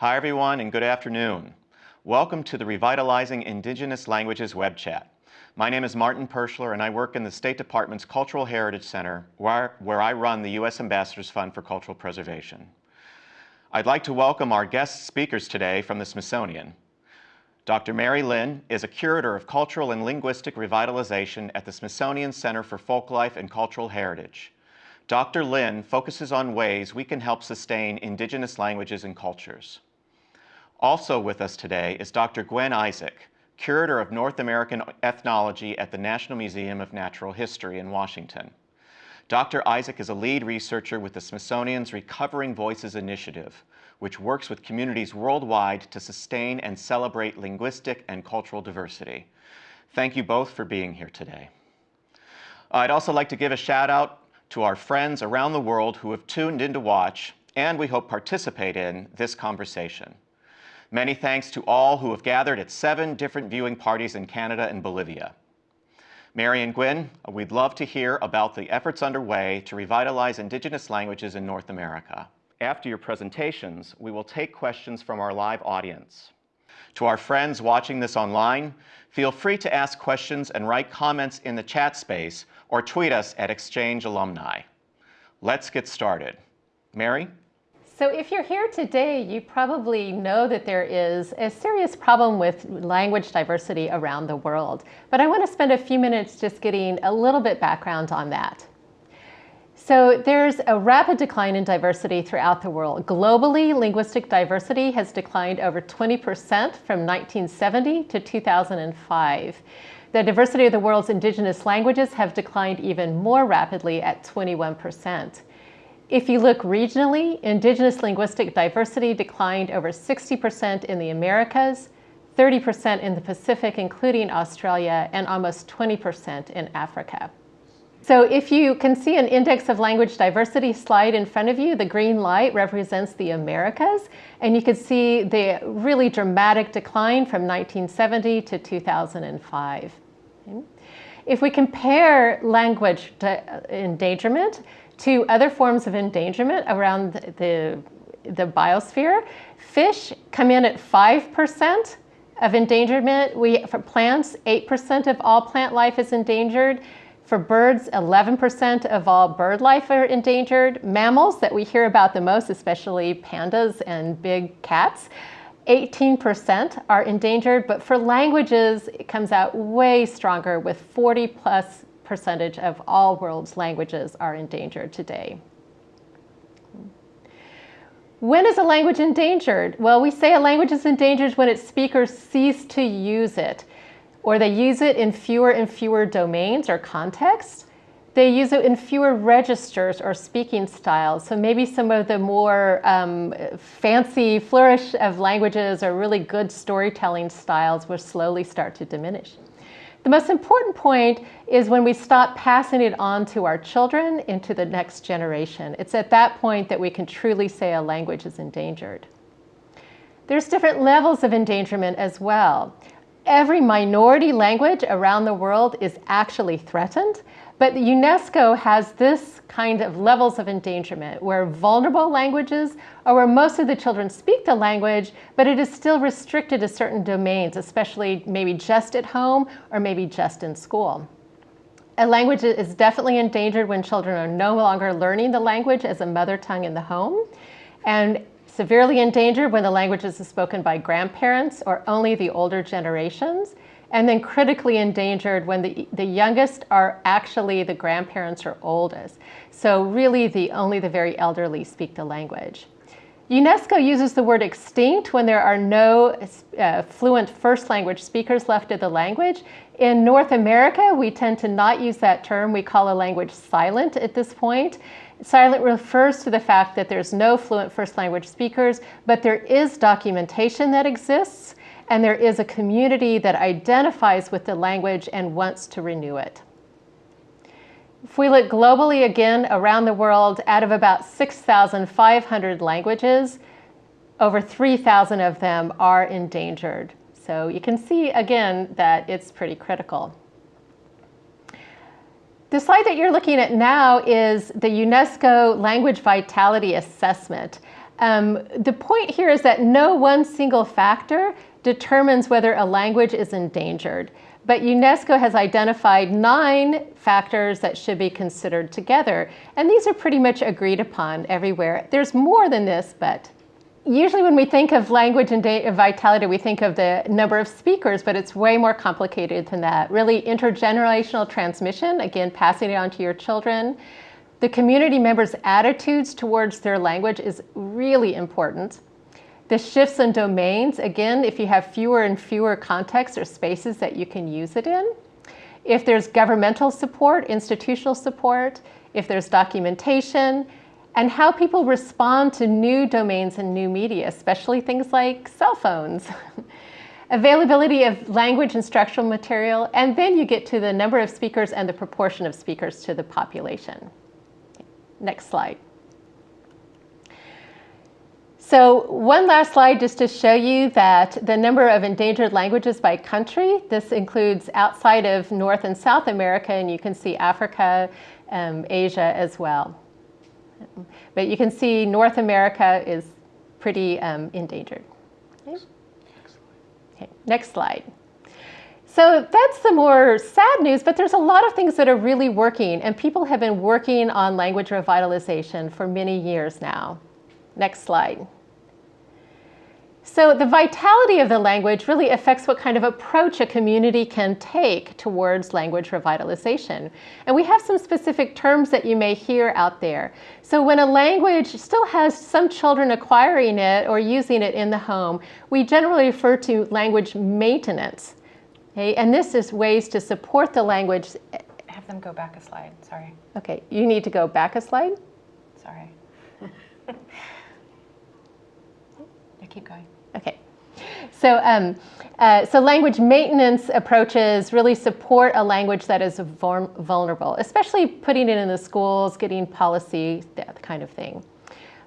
Hi everyone and good afternoon. Welcome to the Revitalizing Indigenous Languages web chat. My name is Martin Perschler and I work in the State Department's Cultural Heritage Center where, where I run the U.S. Ambassador's Fund for Cultural Preservation. I'd like to welcome our guest speakers today from the Smithsonian. Dr. Mary Linn is a curator of cultural and linguistic revitalization at the Smithsonian Center for Folklife and Cultural Heritage. Dr. Linn focuses on ways we can help sustain indigenous languages and cultures. Also with us today is Dr. Gwen Isaac, curator of North American ethnology at the National Museum of Natural History in Washington. Dr. Isaac is a lead researcher with the Smithsonian's Recovering Voices Initiative, which works with communities worldwide to sustain and celebrate linguistic and cultural diversity. Thank you both for being here today. I'd also like to give a shout out to our friends around the world who have tuned in to watch and we hope participate in this conversation. Many thanks to all who have gathered at seven different viewing parties in Canada and Bolivia. Mary and Gwen, we'd love to hear about the efforts underway to revitalize indigenous languages in North America. After your presentations, we will take questions from our live audience. To our friends watching this online, feel free to ask questions and write comments in the chat space or tweet us at Exchange Alumni. Let's get started. Mary? So if you're here today, you probably know that there is a serious problem with language diversity around the world. But I want to spend a few minutes just getting a little bit background on that. So there's a rapid decline in diversity throughout the world. Globally, linguistic diversity has declined over 20% from 1970 to 2005. The diversity of the world's indigenous languages have declined even more rapidly at 21%. If you look regionally, indigenous linguistic diversity declined over 60% in the Americas, 30% in the Pacific, including Australia, and almost 20% in Africa. So if you can see an index of language diversity slide in front of you, the green light represents the Americas, and you can see the really dramatic decline from 1970 to 2005. If we compare language endangerment to other forms of endangerment around the, the biosphere. Fish come in at 5% of endangerment. We, for plants, 8% of all plant life is endangered. For birds, 11% of all bird life are endangered. Mammals that we hear about the most, especially pandas and big cats, 18% are endangered, but for languages, it comes out way stronger with 40 plus percentage of all world's languages are endangered today. When is a language endangered? Well, we say a language is endangered when its speakers cease to use it, or they use it in fewer and fewer domains or contexts. They use it in fewer registers or speaking styles. So maybe some of the more um, fancy flourish of languages or really good storytelling styles will slowly start to diminish. The most important point is when we stop passing it on to our children into the next generation. It's at that point that we can truly say a language is endangered. There's different levels of endangerment as well. Every minority language around the world is actually threatened, but UNESCO has this kind of levels of endangerment where vulnerable languages are where most of the children speak the language, but it is still restricted to certain domains, especially maybe just at home or maybe just in school. A language is definitely endangered when children are no longer learning the language as a mother tongue in the home, and severely endangered when the language is spoken by grandparents or only the older generations, and then critically endangered when the, the youngest are actually the grandparents or oldest. So really the only the very elderly speak the language. UNESCO uses the word extinct when there are no uh, fluent first language speakers left of the language. In North America, we tend to not use that term. We call a language silent at this point. Silent refers to the fact that there's no fluent first language speakers, but there is documentation that exists and there is a community that identifies with the language and wants to renew it. If we look globally again around the world, out of about 6,500 languages, over 3,000 of them are endangered. So you can see again that it's pretty critical. The slide that you're looking at now is the UNESCO Language Vitality Assessment. Um, the point here is that no one single factor determines whether a language is endangered, but UNESCO has identified nine factors that should be considered together, and these are pretty much agreed upon everywhere. There's more than this, but usually when we think of language and vitality, we think of the number of speakers, but it's way more complicated than that. Really intergenerational transmission, again, passing it on to your children. The community members' attitudes towards their language is really important. The shifts in domains, again, if you have fewer and fewer contexts or spaces that you can use it in. If there's governmental support, institutional support, if there's documentation, and how people respond to new domains and new media, especially things like cell phones. Availability of language and structural material, and then you get to the number of speakers and the proportion of speakers to the population. Next slide. So one last slide just to show you that the number of endangered languages by country, this includes outside of North and South America, and you can see Africa, um, Asia as well. But you can see North America is pretty um, endangered. Okay. okay, next slide. So that's the more sad news, but there's a lot of things that are really working, and people have been working on language revitalization for many years now. Next slide. So the vitality of the language really affects what kind of approach a community can take towards language revitalization. And we have some specific terms that you may hear out there. So when a language still has some children acquiring it or using it in the home, we generally refer to language maintenance. Okay, and this is ways to support the language. Have them go back a slide, sorry. Okay, you need to go back a slide? Sorry. yeah, keep going. Okay. So, um, uh, so language maintenance approaches really support a language that is vulnerable, especially putting it in the schools, getting policy, that kind of thing.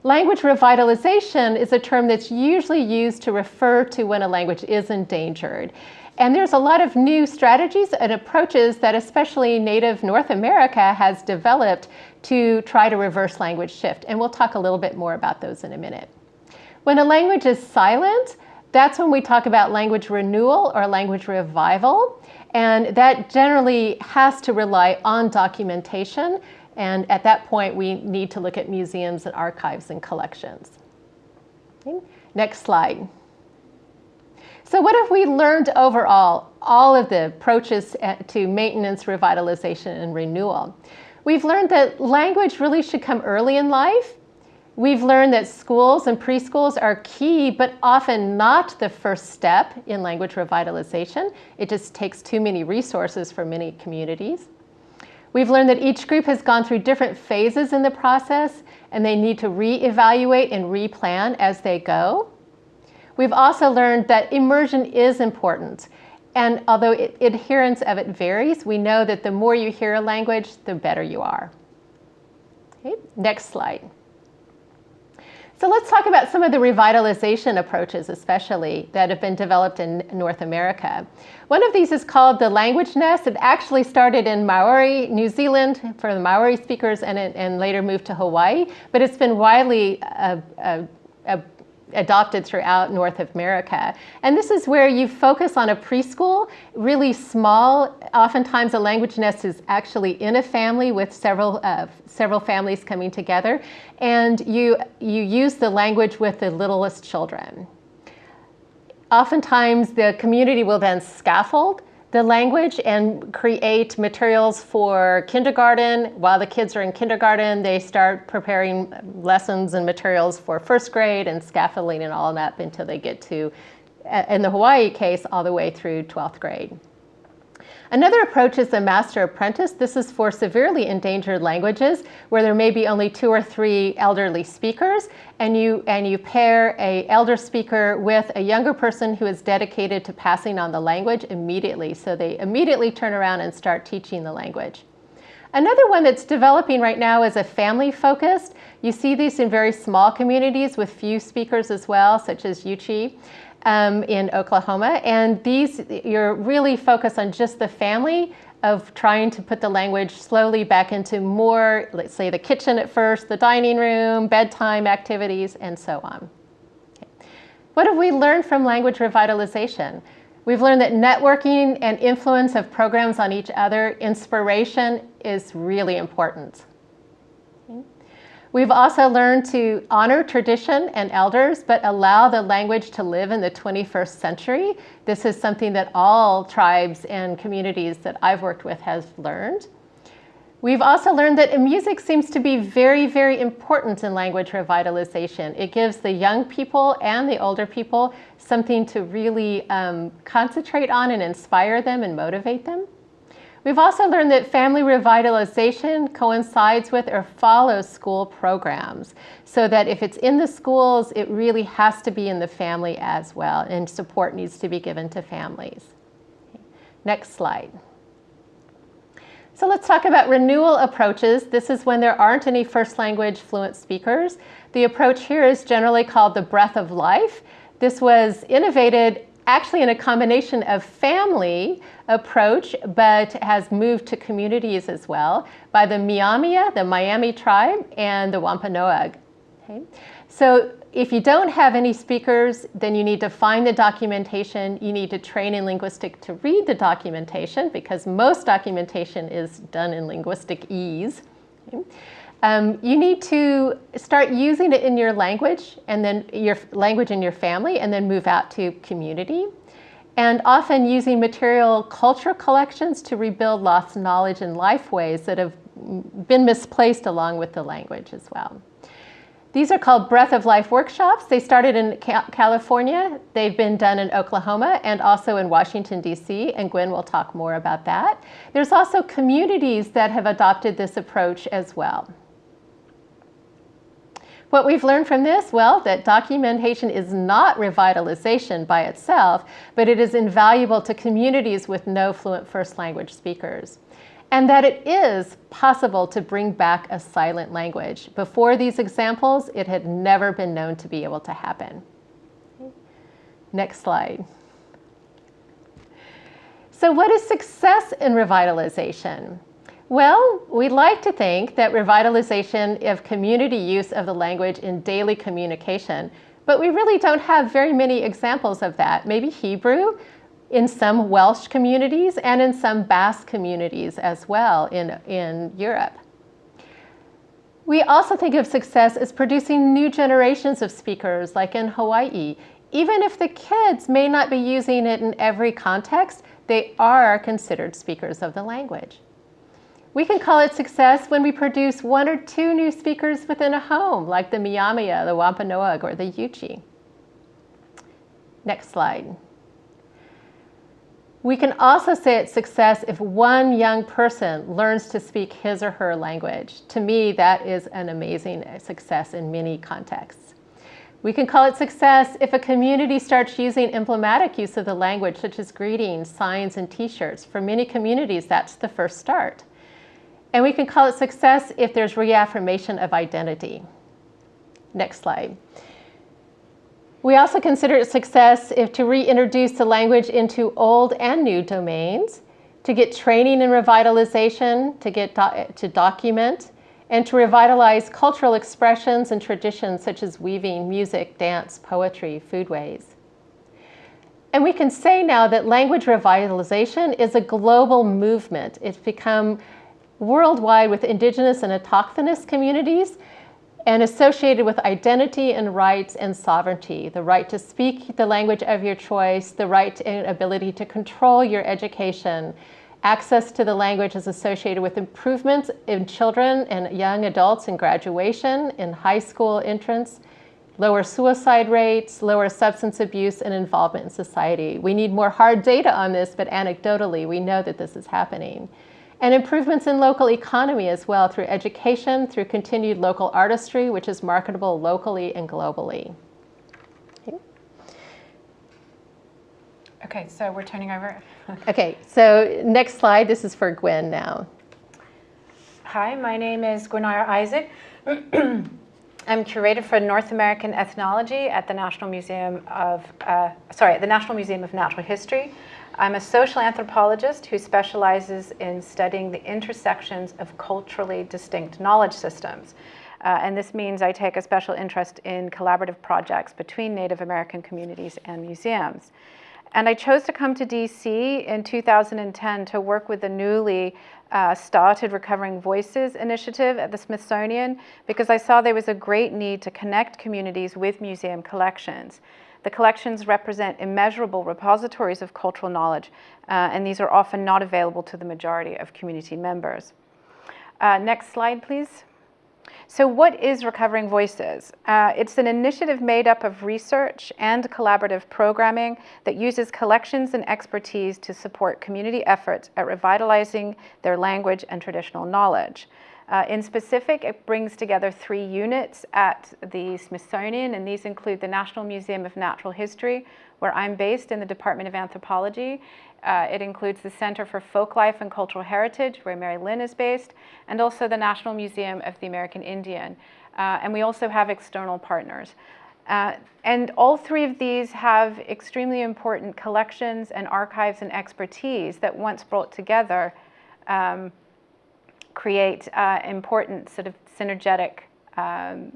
Language revitalization is a term that's usually used to refer to when a language is endangered. And there's a lot of new strategies and approaches that especially Native North America has developed to try to reverse language shift. And we'll talk a little bit more about those in a minute. When a language is silent, that's when we talk about language renewal or language revival. And that generally has to rely on documentation. And at that point, we need to look at museums and archives and collections. Okay. Next slide. So what have we learned overall, all of the approaches uh, to maintenance, revitalization, and renewal? We've learned that language really should come early in life. We've learned that schools and preschools are key, but often not the first step in language revitalization. It just takes too many resources for many communities. We've learned that each group has gone through different phases in the process, and they need to re-evaluate and replan as they go. We've also learned that immersion is important. And although it, adherence of it varies, we know that the more you hear a language, the better you are. Okay, next slide. So let's talk about some of the revitalization approaches, especially that have been developed in North America. One of these is called the language nest. It actually started in Maori, New Zealand, for the Maori speakers, and, it, and later moved to Hawaii. But it's been widely uh, uh, uh, adopted throughout North America. And this is where you focus on a preschool, really small. Oftentimes a language nest is actually in a family with several, uh, several families coming together. And you, you use the language with the littlest children. Oftentimes the community will then scaffold the language and create materials for kindergarten. While the kids are in kindergarten, they start preparing lessons and materials for first grade and scaffolding and all that until they get to, in the Hawaii case, all the way through 12th grade. Another approach is the master apprentice. This is for severely endangered languages where there may be only two or three elderly speakers and you, and you pair a elder speaker with a younger person who is dedicated to passing on the language immediately. So they immediately turn around and start teaching the language. Another one that's developing right now is a family focused. You see these in very small communities with few speakers as well, such as Yuchi um, in Oklahoma. And these, you're really focused on just the family of trying to put the language slowly back into more, let's say the kitchen at first, the dining room, bedtime activities, and so on. Okay. What have we learned from language revitalization? We've learned that networking and influence of programs on each other, inspiration is really important. We've also learned to honor tradition and elders, but allow the language to live in the 21st century. This is something that all tribes and communities that I've worked with has learned. We've also learned that music seems to be very, very important in language revitalization. It gives the young people and the older people something to really um, concentrate on and inspire them and motivate them. We've also learned that family revitalization coincides with or follows school programs so that if it's in the schools, it really has to be in the family as well and support needs to be given to families. Next slide. So let's talk about renewal approaches. This is when there aren't any first language fluent speakers. The approach here is generally called the breath of life. This was innovated actually in a combination of family approach, but has moved to communities as well by the Myaamia, the Miami tribe, and the Wampanoag. Okay? So if you don't have any speakers, then you need to find the documentation. You need to train in linguistic to read the documentation because most documentation is done in linguistic ease. Okay? Um, you need to start using it in your language and then your language in your family and then move out to community. And often using material culture collections to rebuild lost knowledge and life ways that have been misplaced along with the language as well. These are called Breath of Life workshops. They started in California. They've been done in Oklahoma and also in Washington, D.C., and Gwen will talk more about that. There's also communities that have adopted this approach as well. What we've learned from this, well, that documentation is not revitalization by itself, but it is invaluable to communities with no fluent first language speakers. And that it is possible to bring back a silent language. Before these examples, it had never been known to be able to happen. Next slide. So what is success in revitalization? Well, we'd like to think that revitalization of community use of the language in daily communication, but we really don't have very many examples of that. Maybe Hebrew in some Welsh communities and in some Basque communities as well in, in Europe. We also think of success as producing new generations of speakers, like in Hawaii. Even if the kids may not be using it in every context, they are considered speakers of the language. We can call it success when we produce one or two new speakers within a home, like the Myaamia, the Wampanoag, or the Yuchi. Next slide. We can also say it's success if one young person learns to speak his or her language. To me, that is an amazing success in many contexts. We can call it success if a community starts using emblematic use of the language, such as greetings, signs, and t-shirts. For many communities, that's the first start. And we can call it success if there's reaffirmation of identity. Next slide. We also consider it success if to reintroduce the language into old and new domains, to get training and revitalization, to get do to document, and to revitalize cultural expressions and traditions such as weaving, music, dance, poetry, foodways. And we can say now that language revitalization is a global movement. It's become worldwide with indigenous and autochthonous communities and associated with identity and rights and sovereignty, the right to speak the language of your choice, the right and ability to control your education. Access to the language is associated with improvements in children and young adults in graduation, in high school entrance, lower suicide rates, lower substance abuse, and involvement in society. We need more hard data on this, but anecdotally, we know that this is happening and improvements in local economy as well through education, through continued local artistry, which is marketable locally and globally. Okay, okay so we're turning over. okay, so next slide. This is for Gwen now. Hi, my name is Gwyneira Isaac. I'm curator for North American Ethnology at the National Museum of, uh, sorry, at the National Museum of Natural History. I'm a social anthropologist who specializes in studying the intersections of culturally distinct knowledge systems. Uh, and this means I take a special interest in collaborative projects between Native American communities and museums. And I chose to come to DC in 2010 to work with the newly uh, started Recovering Voices initiative at the Smithsonian because I saw there was a great need to connect communities with museum collections. The collections represent immeasurable repositories of cultural knowledge, uh, and these are often not available to the majority of community members. Uh, next slide, please. So what is Recovering Voices? Uh, it's an initiative made up of research and collaborative programming that uses collections and expertise to support community efforts at revitalizing their language and traditional knowledge. Uh, in specific, it brings together three units at the Smithsonian, and these include the National Museum of Natural History, where I'm based in the Department of Anthropology, uh, it includes the Center for Folklife and Cultural Heritage, where Mary Linn is based, and also the National Museum of the American Indian. Uh, and we also have external partners. Uh, and all three of these have extremely important collections and archives and expertise that once brought together um, create uh, important sort of synergetic um,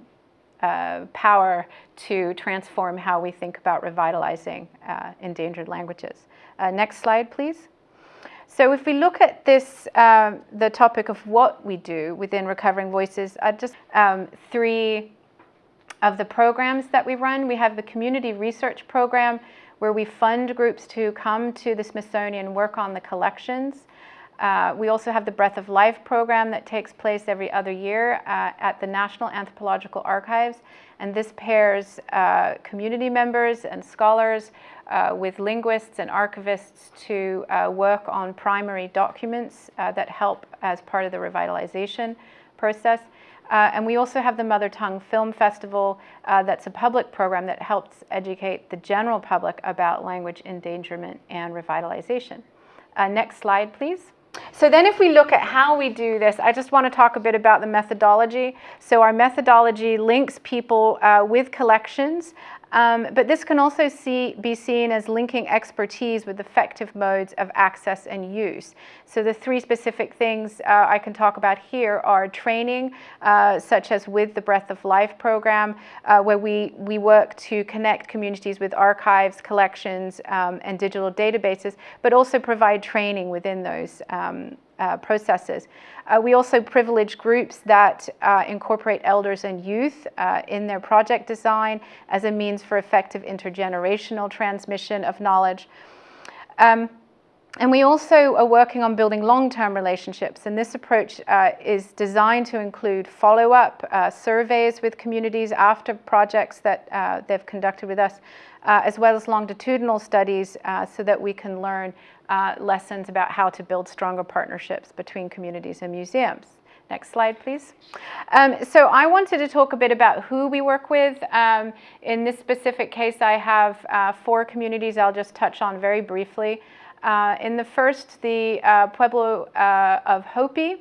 uh, power to transform how we think about revitalizing uh, endangered languages. Uh, next slide, please. So if we look at this, um, the topic of what we do within Recovering Voices, uh, just um, three of the programs that we run. We have the Community Research Program, where we fund groups to come to the Smithsonian work on the collections. Uh, we also have the Breath of Life program that takes place every other year uh, at the National Anthropological Archives. And this pairs uh, community members and scholars uh, with linguists and archivists to uh, work on primary documents uh, that help as part of the revitalization process. and we also have the Mother Tongue Film Festival that's a public program that helps educate the general public about language endangerment and revitalization. next slide, please. So then if we look at how we do this, I just want to talk a bit about the methodology. So our methodology links people uh, with collections um, but this can also see, be seen as linking expertise with effective modes of access and use. So the three specific things uh, I can talk about here are training, uh, such as with the Breath of Life program, uh, where we, we work to connect communities with archives, collections, um, and digital databases, but also provide training within those um, uh, processes. Uh, we also privilege groups that uh, incorporate elders and youth uh, in their project design as a means for effective intergenerational transmission of knowledge. Um, and we also are working on building long-term relationships, and this approach uh, is designed to include follow-up uh, surveys with communities after projects that uh, they've conducted with us, uh, as well as longitudinal studies uh, so that we can learn uh, lessons about how to build stronger partnerships between communities and museums. Next slide, please. Um, so I wanted to talk a bit about who we work with. Um, in this specific case, I have four communities I'll just touch on very briefly. Uh, in the first, the uh, Pueblo uh, of Hopi.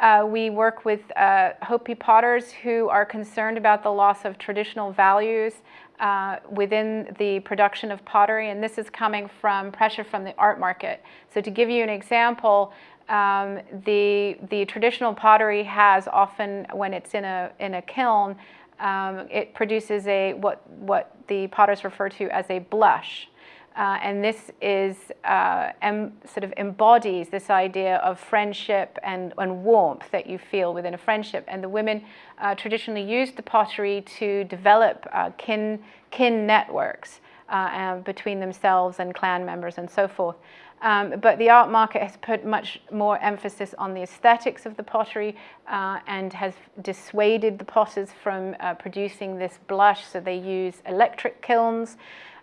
Uh, we work with uh, Hopi potters who are concerned about the loss of traditional values uh, within the production of pottery, and this is coming from pressure from the art market. So to give you an example, um, the, the traditional pottery has often, when it's in a, in a kiln, um, it produces a, what, what the potters refer to as a blush. Uh, and this is uh, em, sort of embodies this idea of friendship and, and, warmth that you feel within a friendship. And the women uh, traditionally used the pottery to develop uh, kin, kin networks uh, between themselves and clan members and so forth. Um, but the art market has put much more emphasis on the aesthetics of the pottery uh, and has dissuaded the potters from producing this blush, so they use electric kilns.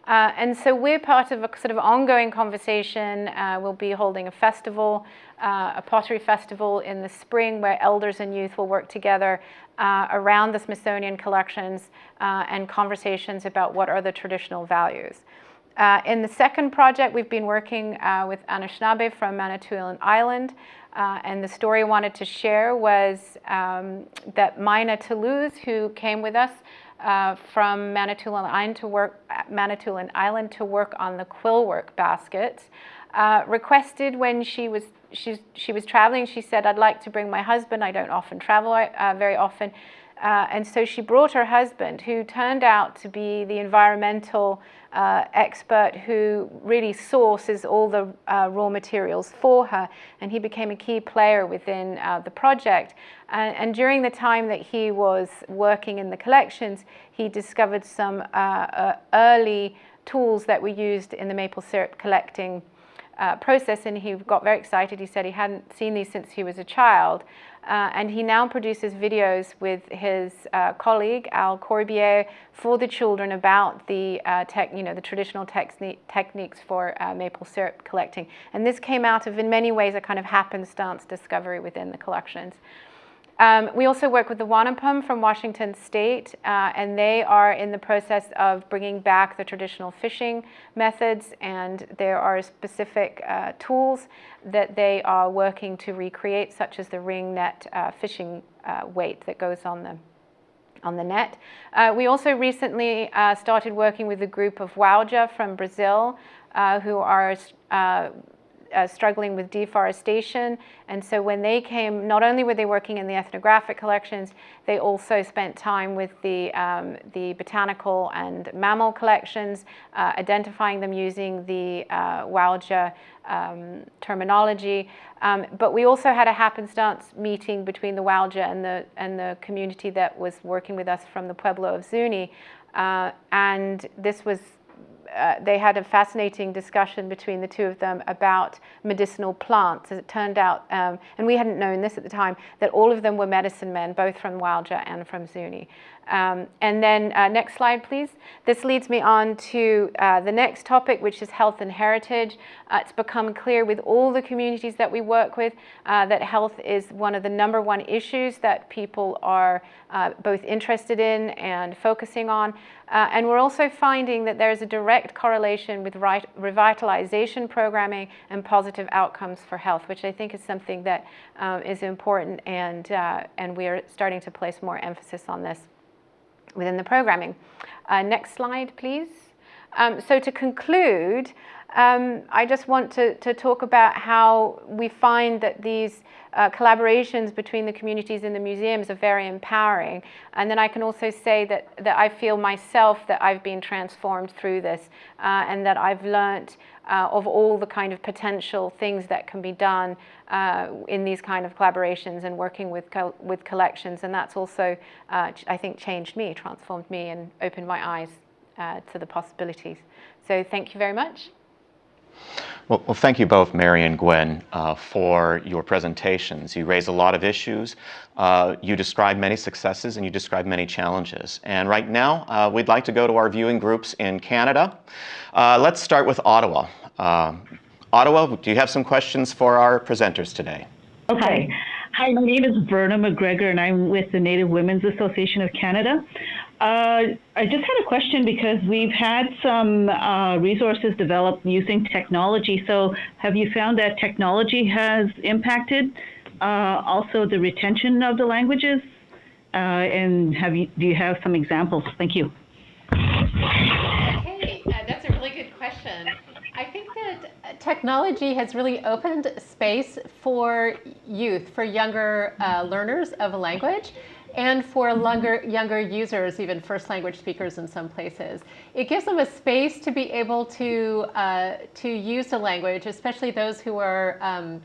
Uh, and so we're part of a sort of ongoing conversation. Uh, we'll be holding a festival, uh, a pottery festival in the spring where elders and youth will work together uh, around the Smithsonian collections uh, and conversations about what are the traditional values. Uh, in the second project, we've been working with Anishinaabe from Manitoulin Island. and the story I wanted to share was um, that Mina Toulouse, who came with us, uh, from Manitoulin Island to work Manitoulin Island to work on the quill work baskets. Uh, requested when she was she, she was traveling, she said, I'd like to bring my husband. I don't often travel uh, very often. Uh, and so she brought her husband, who turned out to be the environmental uh, expert who really sources all the uh, raw materials for her. And he became a key player within uh, the project. And, and, during the time that he was working in the collections, he discovered some uh, uh, early tools that were used in the maple syrup collecting uh, process and he got very excited. He said he hadn't seen these since he was a child. Uh, and he now produces videos with his uh, colleague Al Corbiere for the children about the uh, tech, you know, the traditional techniques for uh, maple syrup collecting. And this came out of, in many ways, a kind of happenstance discovery within the collections. Um, we also work with the Wanapum from Washington State, uh, and they are in the process of bringing back the traditional fishing methods, and there are specific uh, tools that they are working to recreate, such as the ring net uh, fishing uh, weight that goes on the on the net. Uh, we also recently uh, started working with a group of Wauja from Brazil, who are uh, struggling with deforestation. And so when they came, not only were they working in the ethnographic collections, they also spent time with the, um, the botanical and mammal collections, uh, identifying them using the uh, um, terminology. Um, but we also had a happenstance meeting between the Wauja and the, and the community that was working with us from the Pueblo of Zuni. Uh, and this was uh, they had a fascinating discussion between the two of them about medicinal plants. As it turned out, um, and we hadn't known this at the time, that all of them were medicine men, both from Wauja and from Zuni. Um, and then uh, next slide, please. This leads me on to uh, the next topic, which is health and heritage. Uh, it's become clear with all the communities that we work with uh, that health is one of the number one issues that people are uh, both interested in and focusing on. Uh, and we're also finding that there's a direct correlation with right, revitalization programming and positive outcomes for health, which I think is something that um, is important and, and we are starting to place more emphasis on this within the programming. Uh, next slide, please. Um, so to conclude, um, I just want to, to, talk about how we find that these uh, collaborations between the communities and the museums are very empowering. And then I can also say that, that I feel myself that I've been transformed through this uh, and that I've learned uh, of all the kind of potential things that can be done uh, in these kind of collaborations and working with, co with collections. And that's also, uh, I think, changed me, transformed me and opened my eyes uh, to the possibilities. So thank you very much. Well, well, thank you both, Mary and Gwen, uh, for your presentations. You raise a lot of issues. Uh, you describe many successes and you describe many challenges. And right now, uh, we'd like to go to our viewing groups in Canada. Uh, let's start with Ottawa. Uh, Ottawa, do you have some questions for our presenters today? Okay. Hi, my name is Verna McGregor, and I'm with the Native Women's Association of Canada. Uh, I just had a question because we've had some uh, resources developed using technology. So, have you found that technology has impacted uh, also the retention of the languages? Uh, and have you do you have some examples? Thank you. Hey, uh, that's a really good question. I think that technology has really opened space for youth, for younger learners of a language and for younger, younger users, even first language speakers in some places. It gives them a space to be able to, uh, to use the language, especially those who are um,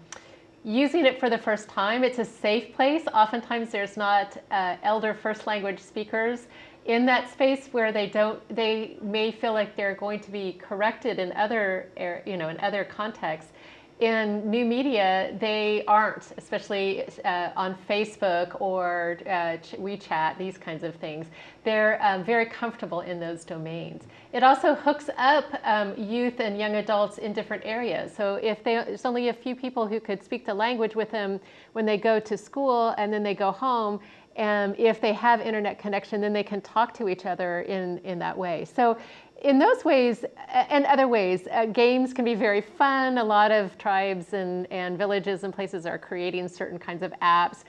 using it for the first time. It's a safe place. Oftentimes there's not uh, elder first language speakers in that space where they don't, they may feel like they're going to be corrected in other, you know, in other contexts in new media, they aren't, especially uh, on Facebook or uh, WeChat, these kinds of things. They're um, very comfortable in those domains. It also hooks up um, youth and young adults in different areas. So if they, there's only a few people who could speak the language with them when they go to school and then they go home, and if they have internet connection, then they can talk to each other in, in that way. So in those ways and other ways, uh, games can be very fun. A lot of tribes and, and villages and places are creating certain kinds of apps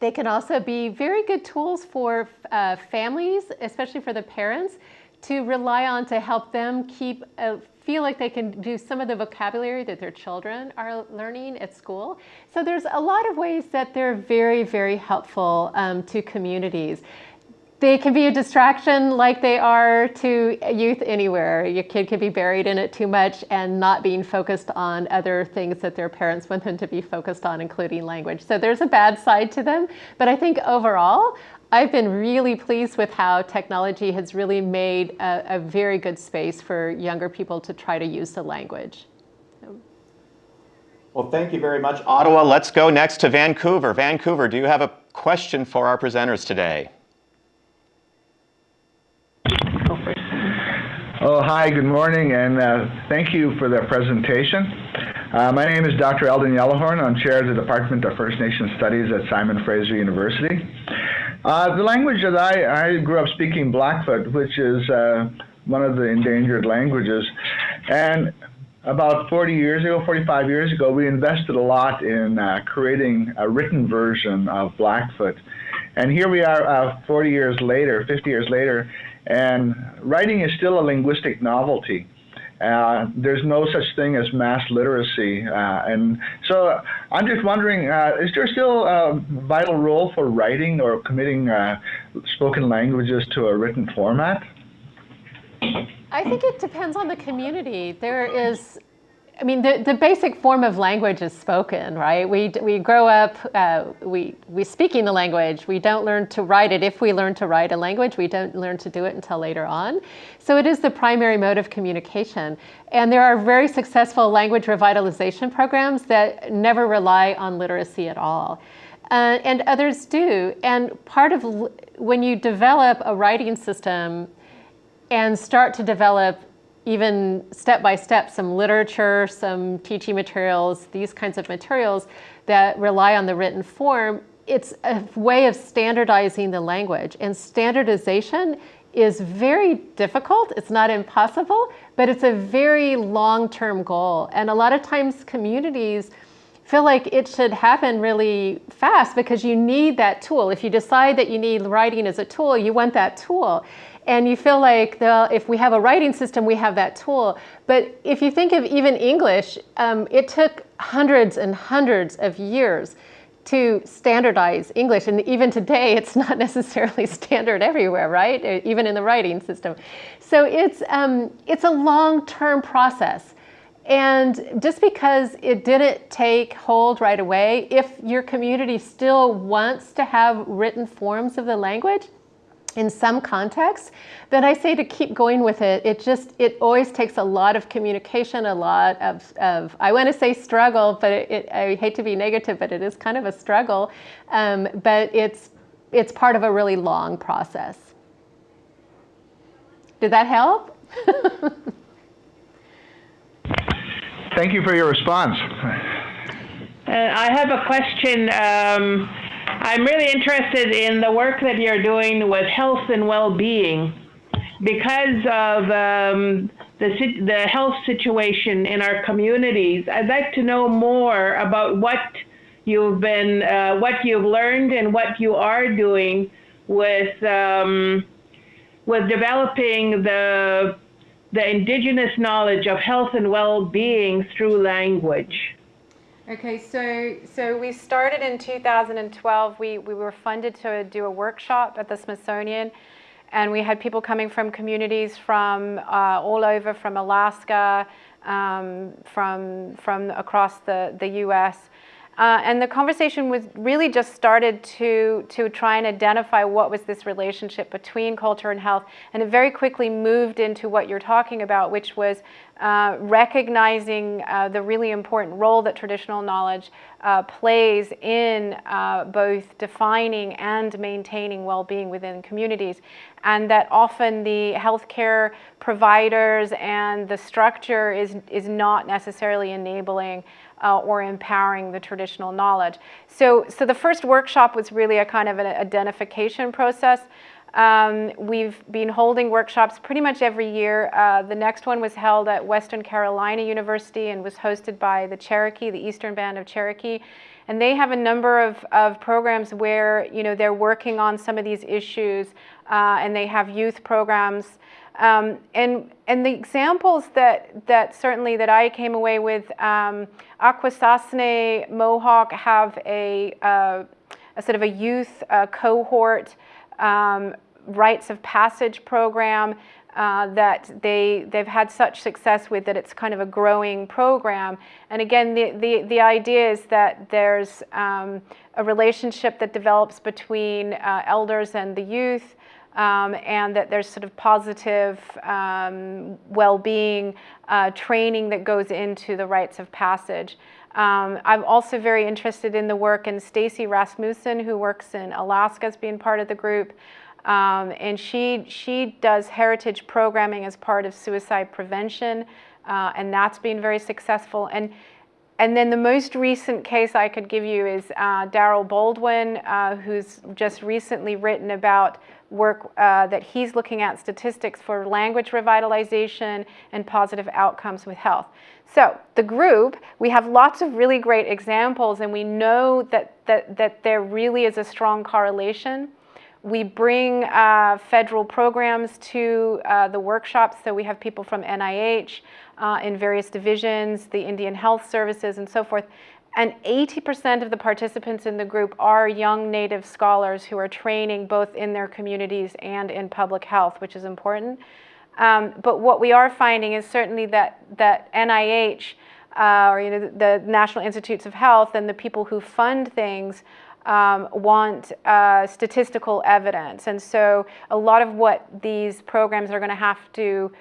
They can also be very good tools for uh, families, especially for the parents, to rely on to help them keep uh, feel like they can do some of the vocabulary that their children are learning at school. So there's a lot of ways that they're very, very helpful um, to communities. They can be a distraction like they are to youth anywhere. Your kid can be buried in it too much and not being focused on other things that their parents want them to be focused on, including language. So there's a bad side to them. But I think overall, I've been really pleased with how technology has really made a, a very good space for younger people to try to use the language. Well, thank you very much, Ottawa. Let's go next to Vancouver. Vancouver, do you have a question for our presenters today? Oh, hi, good morning, and uh, thank you for the presentation. Uh, my name is Dr. Eldon Yellowhorn. I'm chair of the Department of First Nation Studies at Simon Fraser University. Uh, the language that I, I grew up speaking Blackfoot, which is uh, one of the endangered languages, and about 40 years ago, 45 years ago, we invested a lot in uh, creating a written version of Blackfoot. And here we are uh, 40 years later, 50 years later, and writing is still a linguistic novelty. Uh, there's no such thing as mass literacy. Uh, and so I'm just wondering, uh, is there still a vital role for writing or committing uh, spoken languages to a written format? I think it depends on the community. There is I mean, the, the basic form of language is spoken, right? We, we grow up, uh, we, we speaking the language. We don't learn to write it. If we learn to write a language, we don't learn to do it until later on. So it is the primary mode of communication. And there are very successful language revitalization programs that never rely on literacy at all. Uh, and others do. And part of when you develop a writing system and start to develop even step by step some literature, some teaching materials, these kinds of materials that rely on the written form, it's a way of standardizing the language. And standardization is very difficult. It's not impossible, but it's a very long-term goal. And a lot of times communities feel like it should happen really fast because you need that tool. If you decide that you need writing as a tool, you want that tool. And you feel like the, if we have a writing system, we have that tool. But if you think of even English, um, it took hundreds and hundreds of years to standardize English. And even today, it's not necessarily standard everywhere, right? Uh, even in the writing system. So it's, um, it's a long-term process. And just because it didn't take hold right away, if your community still wants to have written forms of the language, in some contexts, that I say to keep going with it. It just, it always takes a lot of communication, a lot of, of I want to say struggle, but it, it, I hate to be negative, but it is kind of a struggle. Um, but it's, it's part of a really long process. Did that help? Thank you for your response. Uh, I have a question. Um, I'm really interested in the work that you're doing with health and well-being because of um, the, the health situation in our communities. I'd like to know more about what you've been, uh, what you've learned and what you are doing with, um, with developing the, the indigenous knowledge of health and well-being through language. Okay, so so we started in 2012. We we were funded to do a workshop at the Smithsonian, and we had people coming from communities from uh, all over, from Alaska, um, from from across the the U.S. Uh, and the conversation was really just started to, to try and identify what was this relationship between culture and health. And it very quickly moved into what you're talking about, which was uh, recognizing uh, the really important role that traditional knowledge uh, plays in uh, both defining and maintaining well-being within communities. And that often the healthcare providers and the structure is, is not necessarily enabling uh, or empowering the traditional knowledge. So, so the first workshop was really a kind of an identification process. Um, we've been holding workshops pretty much every year. Uh, the next one was held at Western Carolina University and was hosted by the Cherokee, the Eastern Band of Cherokee. and they have a number of, of programs where you know they're working on some of these issues, uh, and they have youth programs. Um, and and the examples that that certainly that I came away with, um, Akwesasne Mohawk have a, uh, a sort of a youth uh, cohort um, rites of passage program uh, that they, they've had such success with that it's kind of a growing program. And again, the, the, the idea is that there's um, a relationship that develops between uh, elders and the youth, um, and that there's sort of positive um, well-being uh, training that goes into the rites of passage. Um, I'm also very interested in the work, and Stacy Rasmussen, who works in Alaska, as being part of the group. Um, and she, she does heritage programming as part of suicide prevention, uh, and that's been very successful. And, and then the most recent case I could give you is uh, Daryl Baldwin, uh, who's just recently written about work uh, that he's looking at statistics for language revitalization and positive outcomes with health. So the group, we have lots of really great examples and we know that, that, that there really is a strong correlation we bring uh, federal programs to uh, the workshops, so we have people from NIH uh, in various divisions, the Indian Health Services, and so forth. And 80% of the participants in the group are young Native scholars who are training both in their communities and in public health, which is important. Um, but what we are finding is certainly that, that NIH, uh, or you know, the National Institutes of Health and the people who fund things um, want uh, statistical evidence. And so a lot of what these programs are going to have to,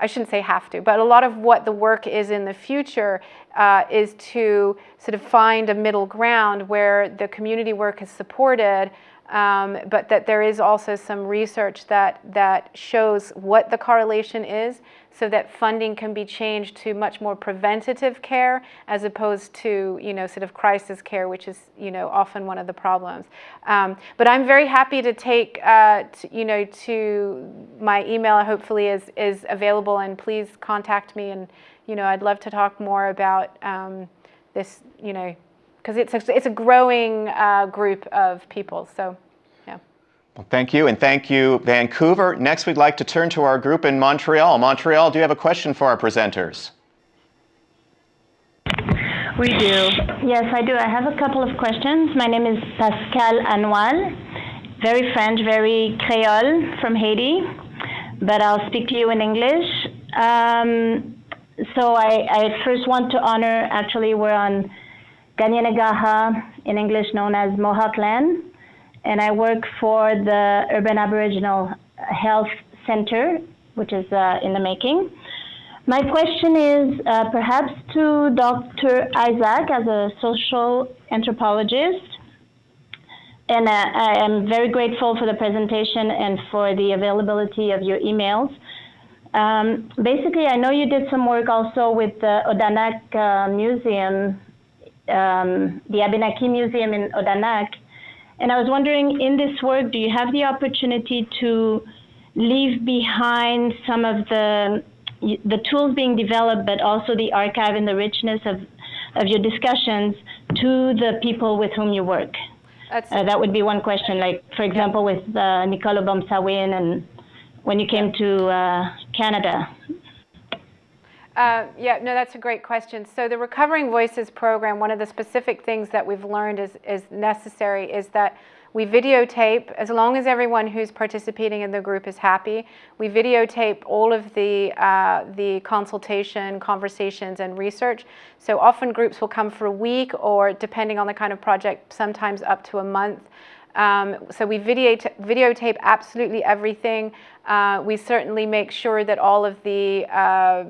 I shouldn't say have to, but a lot of what the work is in the future uh, is to sort of find a middle ground where the community work is supported um, but that there is also some research that, that shows what the correlation is so that funding can be changed to much more preventative care as opposed to, you know, sort of crisis care, which is, you know, often one of the problems. Um, but I'm very happy to take, uh, you know, to my email hopefully is, is available and please contact me and, you know, I'd love to talk more about um, this, you know, because it's a, it's a growing uh, group of people. So, yeah. Well, thank you, and thank you, Vancouver. Next, we'd like to turn to our group in Montreal. Montreal, do you have a question for our presenters? We do. Yes, I do. I have a couple of questions. My name is Pascal Anoual, very French, very Creole from Haiti, but I'll speak to you in English. Um, so I, I first want to honor, actually, we're on Kanien'kehá:ka, in English known as Mohawk Land, and I work for the Urban Aboriginal Health Center, which is uh, in the making. My question is uh, perhaps to Dr. Isaac as a social anthropologist. And uh, I am very grateful for the presentation and for the availability of your emails. Um, basically, I know you did some work also with the Odanak uh, Museum um, the Abenaki Museum in Odanak. And I was wondering, in this work, do you have the opportunity to leave behind some of the the tools being developed, but also the archive and the richness of, of your discussions to the people with whom you work? Uh, that would be one question. Like, for example, with uh, Nicole O'Bomsawin and when you came to uh, Canada. Uh, yeah, no, that's a great question. So the Recovering Voices program, one of the specific things that we've learned is, is necessary is that we videotape, as long as everyone who's participating in the group is happy, we videotape all of the, uh, the consultation, conversations, and research. So often groups will come for a week or depending on the kind of project, sometimes up to a month. Um, so we videotape, absolutely everything. Uh, we certainly make sure that all of the uh,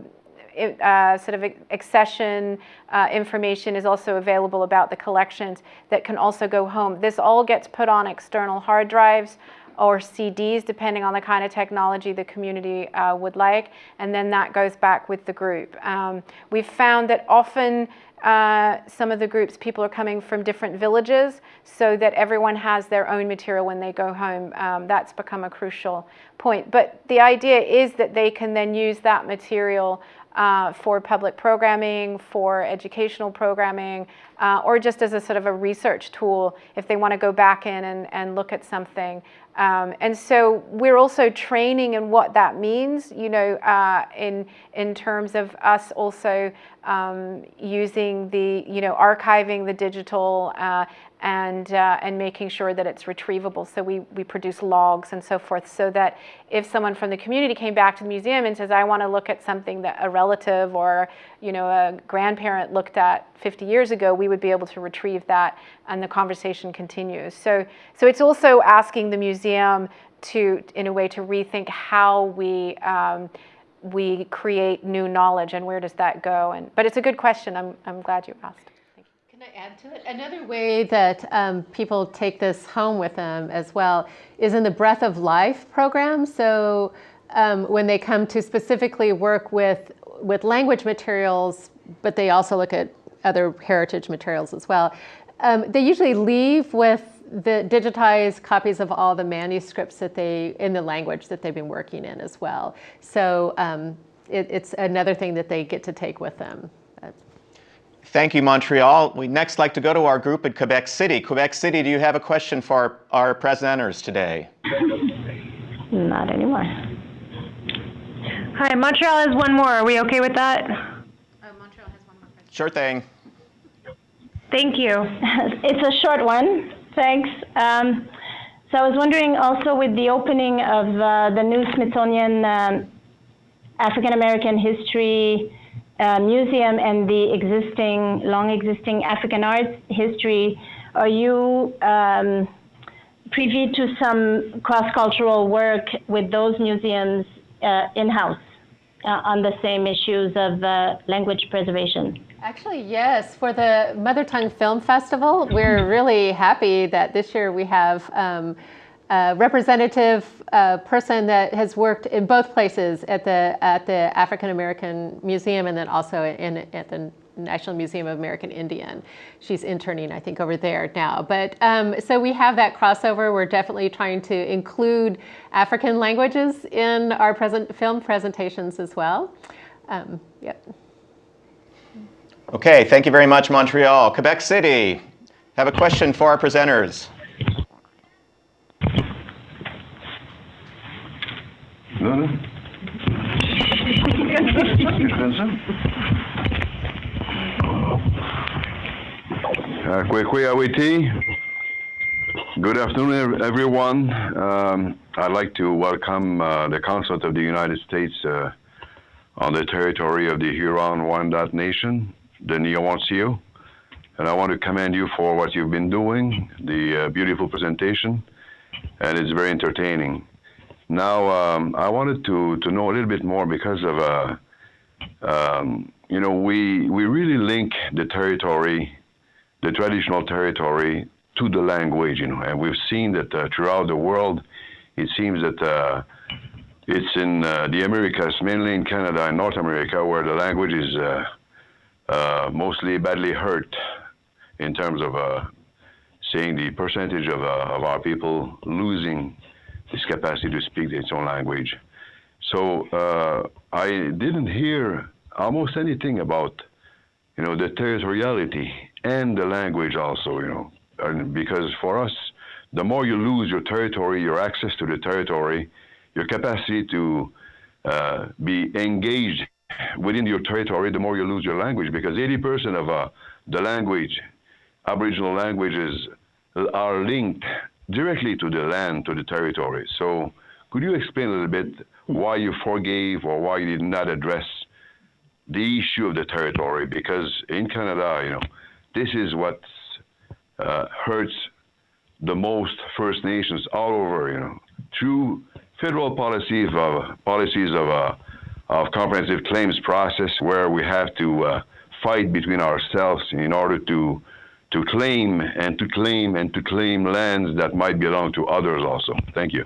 uh, sort of accession uh, information is also available about the collections that can also go home. This all gets put on external hard drives or CDs, depending on the kind of technology the community uh, would like, and then that goes back with the group. Um, we've found that often uh, some of the groups, people are coming from different villages so that everyone has their own material when they go home. Um, that's become a crucial point. But the idea is that they can then use that material uh, for public programming, for educational programming, uh, or just as a sort of a research tool if they want to go back in and, and look at something. Um, and so we're also training in what that means, you know, uh, in, in terms of us also um, using the, you know, archiving the digital uh, and, uh, and making sure that it's retrievable. So we, we produce logs and so forth so that if someone from the community came back to the museum and says, I want to look at something that a relative or you know, a grandparent looked at 50 years ago, we would be able to retrieve that and the conversation continues. So, so it's also asking the museum to, in a way, to rethink how we, um, we create new knowledge and where does that go. And, but it's a good question. I'm, I'm glad you asked. Can I add to it? Another way that um, people take this home with them as well is in the Breath of Life program. So um, when they come to specifically work with, with language materials, but they also look at other heritage materials as well, um, they usually leave with the digitized copies of all the manuscripts that they, in the language that they've been working in as well. So um, it, it's another thing that they get to take with them. Thank you, Montreal. We next like to go to our group at Quebec City. Quebec City, do you have a question for our, our presenters today? Not anymore. Hi, Montreal has one more. Are we okay with that? Oh, Montreal has one more question. Sure thing. Thank you. it's a short one. Thanks. Um, so I was wondering also with the opening of uh, the new Smithsonian um, African American History uh, museum and the existing, long existing African arts history, are you um, privy to some cross-cultural work with those museums uh, in-house uh, on the same issues of uh, language preservation? Actually, yes. For the Mother Tongue Film Festival, we're really happy that this year we have um, a representative uh, person that has worked in both places at the at the African American Museum and then also in at the National Museum of American Indian. She's interning, I think, over there now. But um, so we have that crossover. We're definitely trying to include African languages in our present film presentations as well. Um, yep. Okay, thank you very much, Montreal. Quebec City, have a question for our presenters. No, no. Uh, Kwekwe Awiti. Good afternoon, everyone. Um, I'd like to welcome uh, the Consulate of the United States uh, on the territory of the Huron-Wendat Nation, the Nionwentsïo. And I want to commend you for what you've been doing, the uh, beautiful presentation, and it's very entertaining. Now, um, I wanted to, to know a little bit more because of, uh, um, you know, we, we really link the territory, the traditional territory, to the language, you know, and we've seen that uh, throughout the world, it seems that uh, it's in uh, the Americas, mainly in Canada and North America, where the language is uh, uh, mostly badly hurt in terms of seeing the percentage of, of our people losing this capacity to speak its own language. So uh, I didn't hear almost anything about, you know, the territoriality and the language also, you know, and because for us, the more you lose your territory, your access to the territory, your capacity to uh, be engaged within your territory, the more you lose your language, because 80% of uh, the language, Aboriginal languages, are linked directly to the land, to the territory. So could you explain a little bit why you forgave or why you did not address the issue of the territory? Because in Canada, you know, this is what uh, hurts the most First Nations all over, you know, through federal policies of policies of uh, of comprehensive claims process where we have to uh, fight between ourselves in order to to claim and to claim and to claim lands that might belong to others also. Thank you.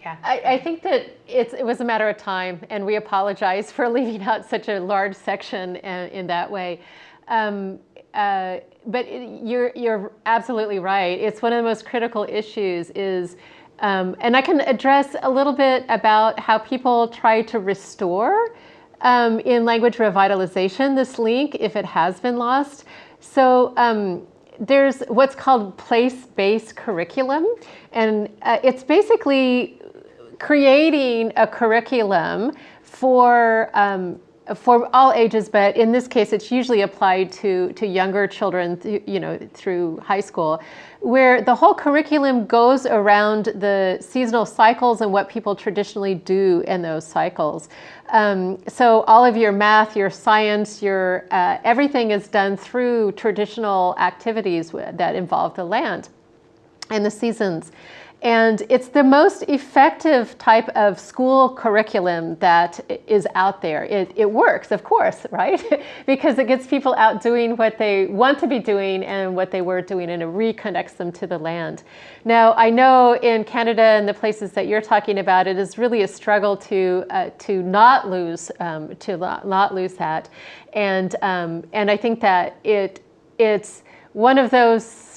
Yeah. I, I, think that it was a matter of time, and we apologize for leaving out such a large section in, uh, in that way. Um, uh, but it, you're, you're absolutely right. It's one of the most critical issues is Um, and I can address a little bit about how people try to restore um, in language revitalization this link if it has been lost. So um, there's what's called place-based curriculum, and uh, it's basically creating a curriculum for um, for all ages, but in this case, it's usually applied to, to younger children, you know, through high school, where the whole curriculum goes around the seasonal cycles and what people traditionally do in those cycles. Um, so all of your math, your science, your uh, everything is done through traditional activities that involve the land and the seasons. And it's the most effective type of school curriculum that is out there. It, it works, of course, right? because it gets people out doing what they want to be doing and what they were doing, and it reconnects them to the land. Now, I know in Canada and the places that you're talking about, it is really a struggle to uh, to not lose um, to not, lose that, and um, and I think that it it's one of those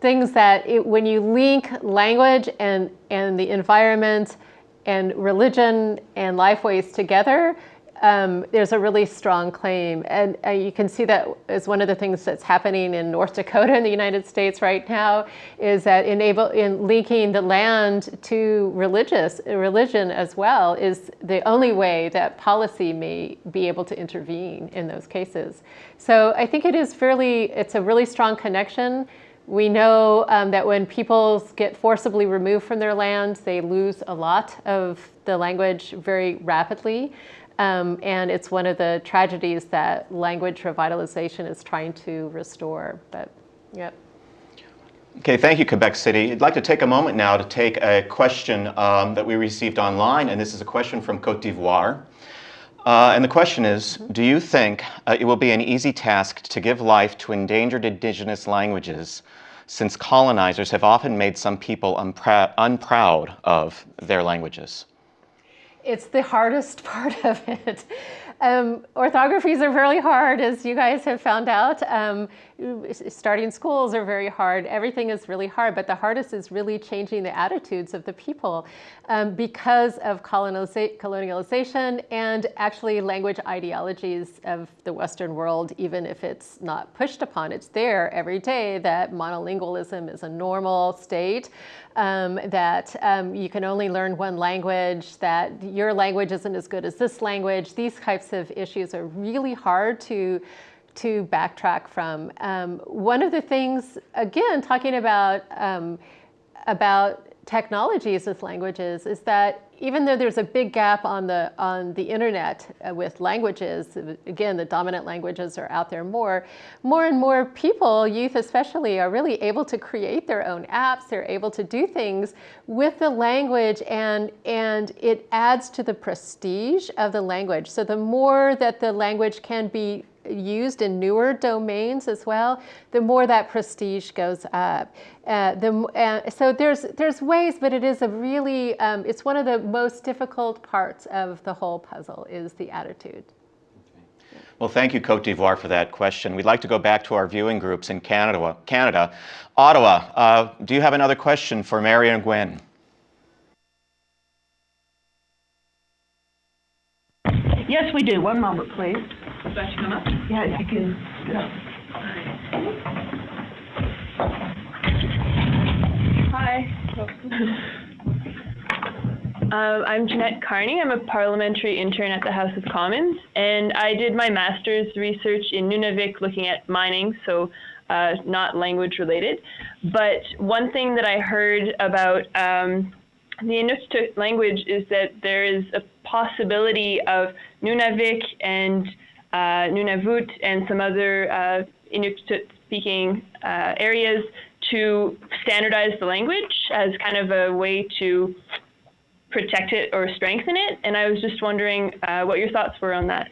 things that it, when you link language and, and the environment and religion and lifeways together, um, there's a really strong claim. And uh, you can see that as one of the things that's happening in North Dakota in the United States right now is that enable, in linking the land to religious religion as well is the only way that policy may be able to intervene in those cases. So I think it is fairly, it's a really strong connection. We know um, that when people get forcibly removed from their lands, they lose a lot of the language very rapidly. Um, and it's one of the tragedies that language revitalization is trying to restore. But, yep. Okay, thank you, Quebec City. I'd like to take a moment now to take a question um, that we received online, and this is a question from Cote d'Ivoire. Uh, and the question is, do you think uh, it will be an easy task to give life to endangered indigenous languages since colonizers have often made some people unprou unproud of their languages? It's the hardest part of it. Um, orthographies are very hard, as you guys have found out. Um, starting schools are very hard. Everything is really hard, but the hardest is really changing the attitudes of the people um, because of colonialization and actually language ideologies of the Western world, even if it's not pushed upon. It's there every day that monolingualism is a normal state, um, that um, you can only learn one language, that your language isn't as good as this language. These types of issues are really hard to to backtrack from. Um, one of the things, again, talking about um, about technologies with languages is that even though there's a big gap on the on the internet uh, with languages, again, the dominant languages are out there more, more and more people, youth especially, are really able to create their own apps. They're able to do things with the language and, and it adds to the prestige of the language. So the more that the language can be used in newer domains as well, the more that prestige goes up. Uh, the, uh, so there's, there's ways, but it is a really, um, it's one of the most difficult parts of the whole puzzle is the attitude. Well, thank you, Cote d'Ivoire, for that question. We'd like to go back to our viewing groups in Canada. Canada. Ottawa, uh, do you have another question for Mary and Gwen? Yes, we do. One moment, please. Do I come up? Yeah, you can. Hi. Uh, I'm Jeanette Carney. I'm a parliamentary intern at the House of Commons, and I did my master's research in Nunavik looking at mining, so uh, not language related. But one thing that I heard about um, the Inuktitut language is that there is a possibility of Nunavik and uh, Nunavut and some other uh, Inuktitut speaking uh, areas to standardize the language as kind of a way to protect it or strengthen it. And I was just wondering uh, what your thoughts were on that.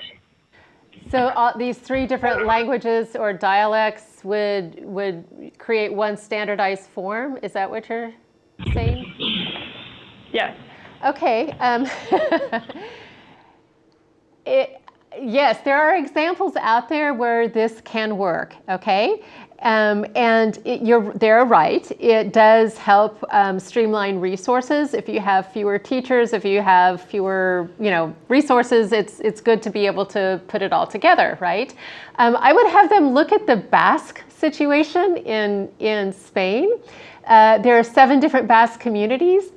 So uh, these three different languages or dialects would would create one standardized form. Is that what you're saying? Yeah. Okay. Um, it, yes, there are examples out there where this can work, okay? Um, and it, you're, they're right. It does help um, streamline resources. If you have fewer teachers, if you have fewer, you know, resources, it's it's good to be able to put it all together, right? Um, I would have them look at the Basque situation in in Spain. Uh, there are seven different Basque communities.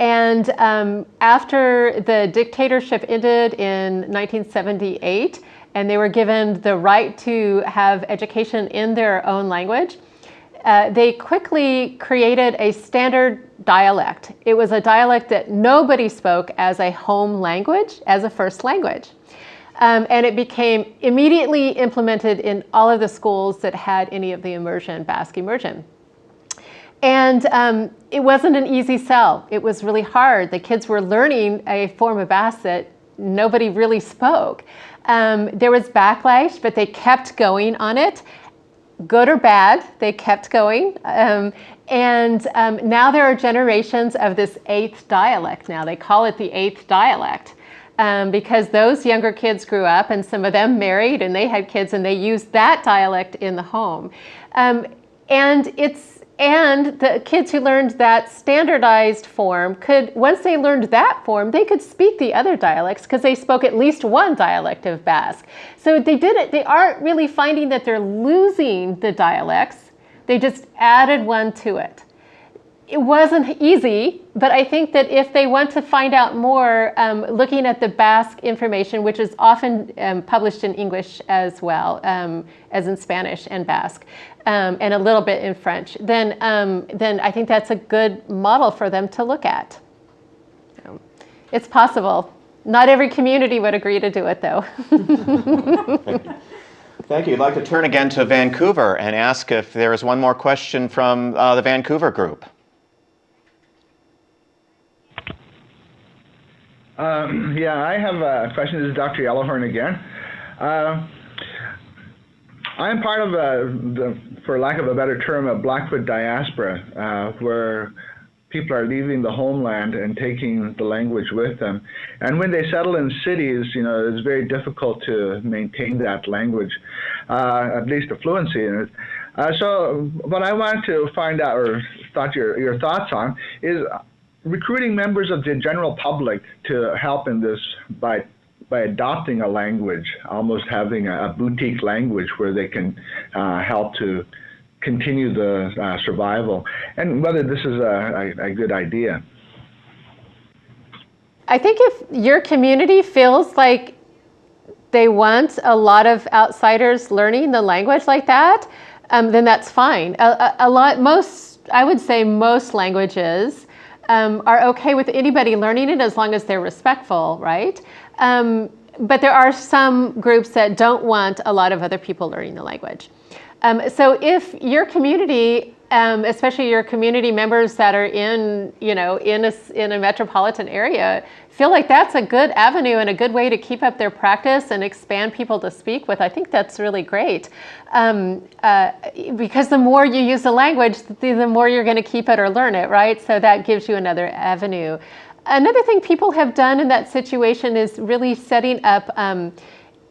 And um, after the dictatorship ended in 1978, and they were given the right to have education in their own language, uh, they quickly created a standard dialect. It was a dialect that nobody spoke as a home language, as a first language. Um, and it became immediately implemented in all of the schools that had any of the immersion, Basque immersion. And um, it wasn't an easy sell. It was really hard. The kids were learning a form of that nobody really spoke. Um, there was backlash, but they kept going on it. Good or bad, they kept going. Um, and um, now there are generations of this eighth dialect now. They call it the eighth dialect. Um, because those younger kids grew up and some of them married and they had kids and they used that dialect in the home. Um, and it's and the kids who learned that standardized form could, once they learned that form, they could speak the other dialects because they spoke at least one dialect of Basque. So they didn't, they aren't really finding that they're losing the dialects. They just added one to it it wasn't easy, but I think that if they want to find out more, um, looking at the Basque information, which is often um, published in English as well um, as in Spanish and Basque, um, and a little bit in French, then, um, then I think that's a good model for them to look at. It's possible. Not every community would agree to do it, though. Thank you. I'd like to turn again to Vancouver and ask if there is one more question from uh, the Vancouver group. Um, yeah, I have a question. This is Dr. Yellowhorn again. Uh, I'm part of a, the, for lack of a better term, a Blackfoot diaspora, uh, where people are leaving the homeland and taking the language with them. And when they settle in cities, you know, it's very difficult to maintain that language, uh, at least a fluency in it. Uh, so what I wanted to find out, or thought your, your thoughts on, is recruiting members of the general public to help in this by by adopting a language, almost having a, a boutique language where they can uh, help to continue the uh, survival, and whether this is a, a, a good idea. I think if your community feels like they want a lot of outsiders learning the language like that, um, then that's fine. A, a, a, lot, most, I would say most languages um, are okay with anybody learning it as long as they're respectful, right? Um, but there are some groups that don't want a lot of other people learning the language. Um, so if your community, um, especially your community members that are in, you know, in a, in a metropolitan area, feel like that's a good avenue and a good way to keep up their practice and expand people to speak with, I think that's really great. Um, uh, because the more you use the language, the, the more you're going to keep it or learn it, right? So that gives you another avenue. Another thing people have done in that situation is really setting up, um,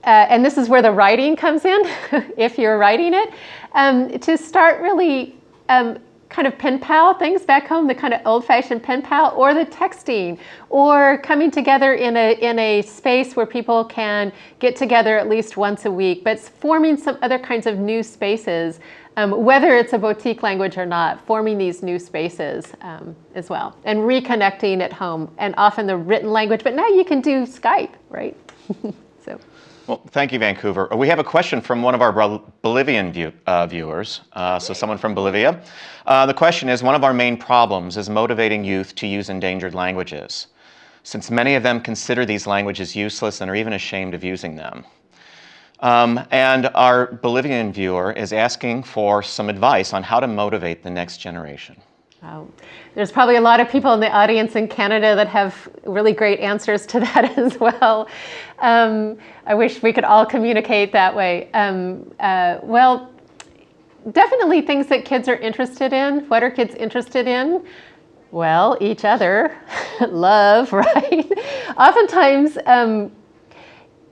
uh, and this is where the writing comes in, if you're writing it, um, to start really um, kind of pen pal things back home, the kind of old fashioned pen pal, or the texting, or coming together in a, in a space where people can get together at least once a week, but forming some other kinds of new spaces um, whether it's a boutique language or not, forming these new spaces um, as well, and reconnecting at home, and often the written language, but now you can do Skype, right? so. Well, thank you, Vancouver. We have a question from one of our Bolivian view, uh, viewers, uh, so someone from Bolivia. Uh, the question is, one of our main problems is motivating youth to use endangered languages, since many of them consider these languages useless and are even ashamed of using them. Um, and our Bolivian viewer is asking for some advice on how to motivate the next generation. Wow. There's probably a lot of people in the audience in Canada that have really great answers to that as well. Um, I wish we could all communicate that way. Um, uh, well, definitely things that kids are interested in. What are kids interested in? Well, each other, love, right? Oftentimes, um,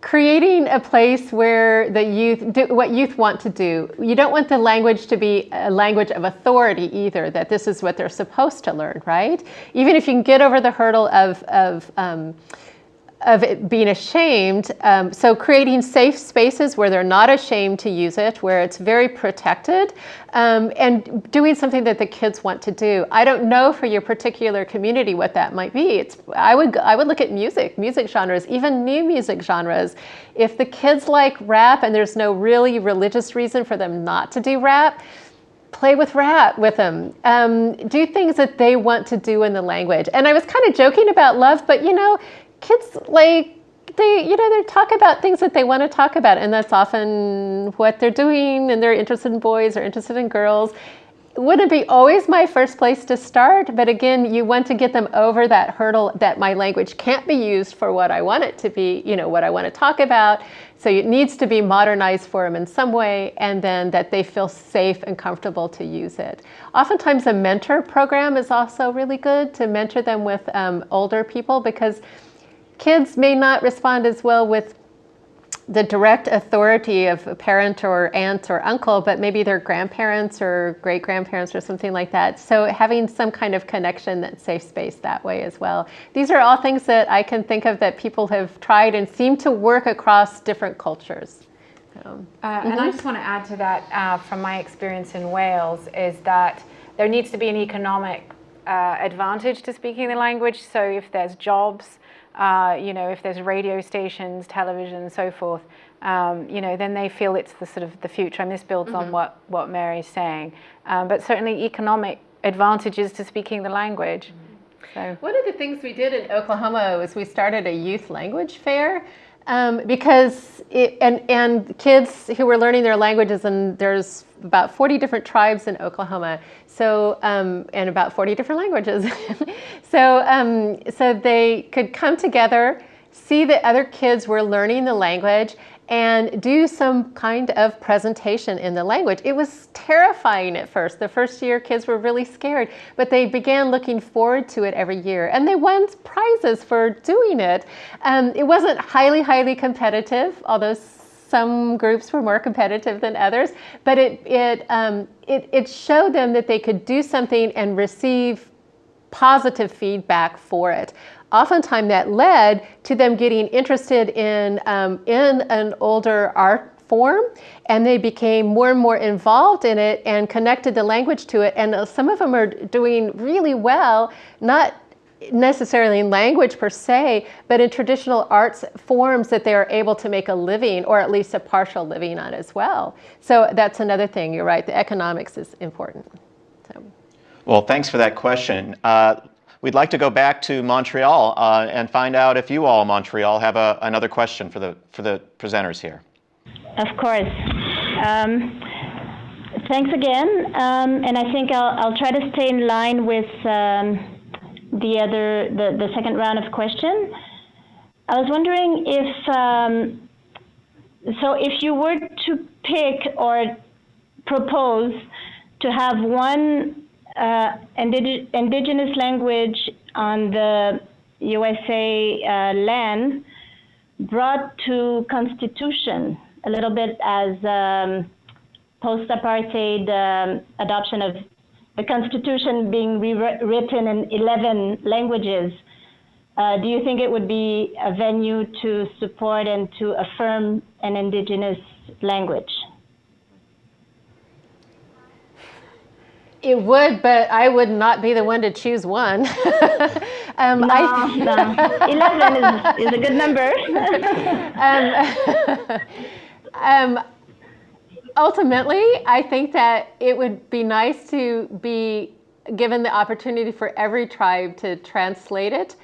creating a place where the youth do what youth want to do. You don't want the language to be a language of authority either, that this is what they're supposed to learn, right? Even if you can get over the hurdle of, of um, of it being ashamed. Um, so creating safe spaces where they're not ashamed to use it, where it's very protected, um, and doing something that the kids want to do. I don't know for your particular community what that might be. It's I would I would look at music, music genres, even new music genres. If the kids like rap and there's no really religious reason for them not to do rap, play with rap with them um, do things that they want to do in the language and i was kind of joking about love but you know kids like they you know they talk about things that they want to talk about and that's often what they're doing and they're interested in boys or interested in girls. Wouldn't be always my first place to start? But again you want to get them over that hurdle that my language can't be used for what i want it to be you know what i want to talk about. So it needs to be modernized for them in some way and then that they feel safe and comfortable to use it. Oftentimes a mentor program is also really good to mentor them with um, older people because kids may not respond as well with the direct authority of a parent or aunt or uncle, but maybe their grandparents or great grandparents or something like that. So having some kind of connection that's safe space that way as well. These are all things that I can think of that people have tried and seem to work across different cultures. So, uh, mm-hmm. And I just want to add to that uh, from my experience in Wales is that there needs to be an economic uh, advantage to speaking the language. So if there's jobs, uh, you know, if there's radio stations, television, and so forth, um, you know, then they feel it's the sort of the future. And this builds mm -hmm. on mm-hmm. what, what Mary's saying. Um, but certainly economic advantages to speaking the language. Mm -hmm. So. One of the things we did in Oklahoma was we started a youth language fair um, because it, and and kids who were learning their languages and there's about 40 different tribes in Oklahoma. So um, and about 40 different languages. So um, so they could come together see that other kids were learning the language and do some kind of presentation in the language. It was terrifying at first. The first year, kids were really scared, but they began looking forward to it every year, and they won prizes for doing it. Um, it wasn't highly, highly competitive, although some groups were more competitive than others, but it, it, um, it, it showed them that they could do something and receive positive feedback for it oftentimes that led to them getting interested in, um, in an older art form and they became more and more involved in it and connected the language to it. And some of them are doing really well not necessarily in language per se but in traditional arts forms that they are able to make a living or at least a partial living on as well. So that's another thing. You're right. The economics is important. So. well thanks for that question. Uh, We'd like to go back to Montreal uh, and find out if you all Montreal have a, another question for the, for the presenters here. Of course. Um, thanks again. Um, and I think I'll, I'll try to stay in line with um, the other, the, the second round of question. I was wondering if, um, so if you were to pick or propose to have one uh, indig indigenous language on the USA uh, land brought to constitution a little bit as um, post-apartheid um, adoption of the constitution being rewritten in 11 languages. Uh, do you think it would be a venue to support and to affirm an indigenous language? It would, but I would not be the one to choose one. um, no, I, no. Eleven is, is a good number. um, um, ultimately, I think that it would be nice to be given the opportunity for every tribe to translate it,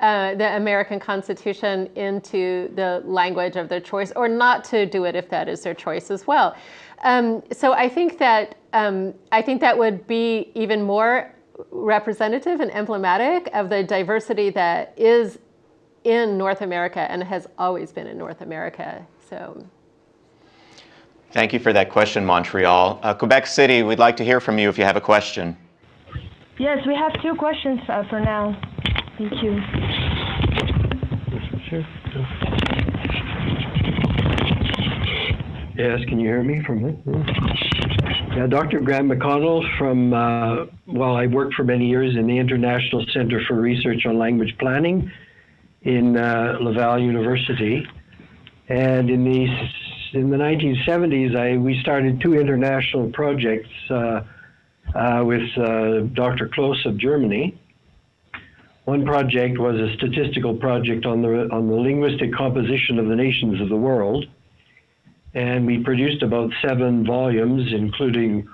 uh, the American Constitution, into the language of their choice, or not to do it if that is their choice as well. Um, so I think that um, I think that would be even more representative and emblematic of the diversity that is in North America and has always been in North America. So. Thank you for that question, Montreal. Uh, Quebec City, we'd like to hear from you if you have a question. Yes, we have two questions uh, for now. Thank you. Sure. Yes, can you hear me from here? Yeah, Dr. Grant McConnell from, uh, well, I worked for many years in the International Center for Research on Language Planning in uh, Laval University. And in the, in the 1970s, I, we started two international projects uh, uh with uh, Dr. Kloss of Germany. One project was a statistical project on the, on the linguistic composition of the nations of the world and we produced about seven volumes, including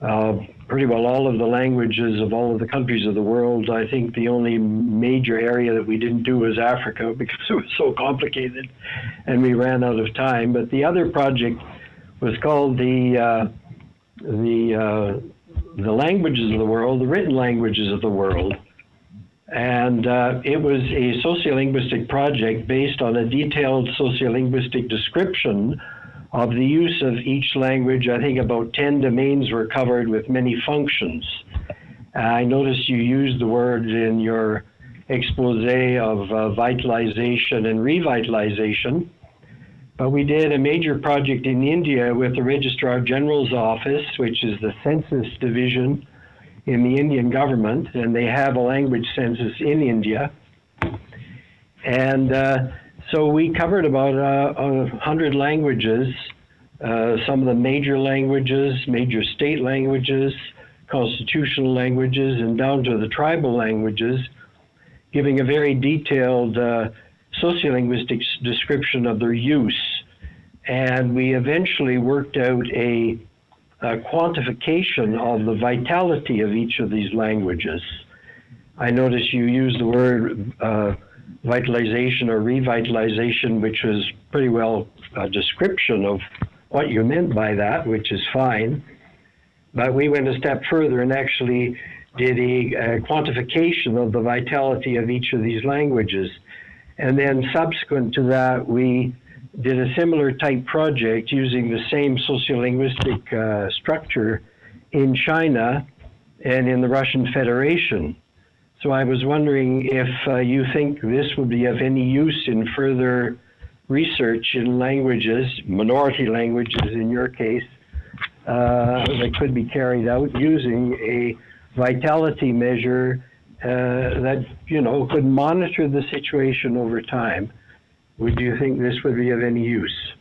uh, pretty well all of the languages of all of the countries of the world. I think the only major area that we didn't do was Africa because it was so complicated and we ran out of time. But the other project was called the, uh, the, uh, the languages of the world, the written languages of the world. And uh, it was a sociolinguistic project based on a detailed sociolinguistic description of the use of each language, I think about 10 domains were covered with many functions. I noticed you used the word in your expose of uh, vitalization and revitalization. But we did a major project in India with the Registrar General's Office, which is the census division in the Indian government, and they have a language census in India. And uh, so we covered about uh, a hundred languages, uh, some of the major languages, major state languages, constitutional languages, and down to the tribal languages, giving a very detailed uh, sociolinguistic description of their use. And we eventually worked out a, a quantification of the vitality of each of these languages. I notice you use the word uh, vitalization or revitalization, which was pretty well a description of what you meant by that, which is fine. But we went a step further and actually did a, a quantification of the vitality of each of these languages. And then subsequent to that, we did a similar type project using the same sociolinguistic uh, structure in China and in the Russian Federation. So I was wondering if uh, you think this would be of any use in further research in languages, minority languages in your case, uh, that could be carried out using a vitality measure uh, that, you know, could monitor the situation over time. Would you think this would be of any use?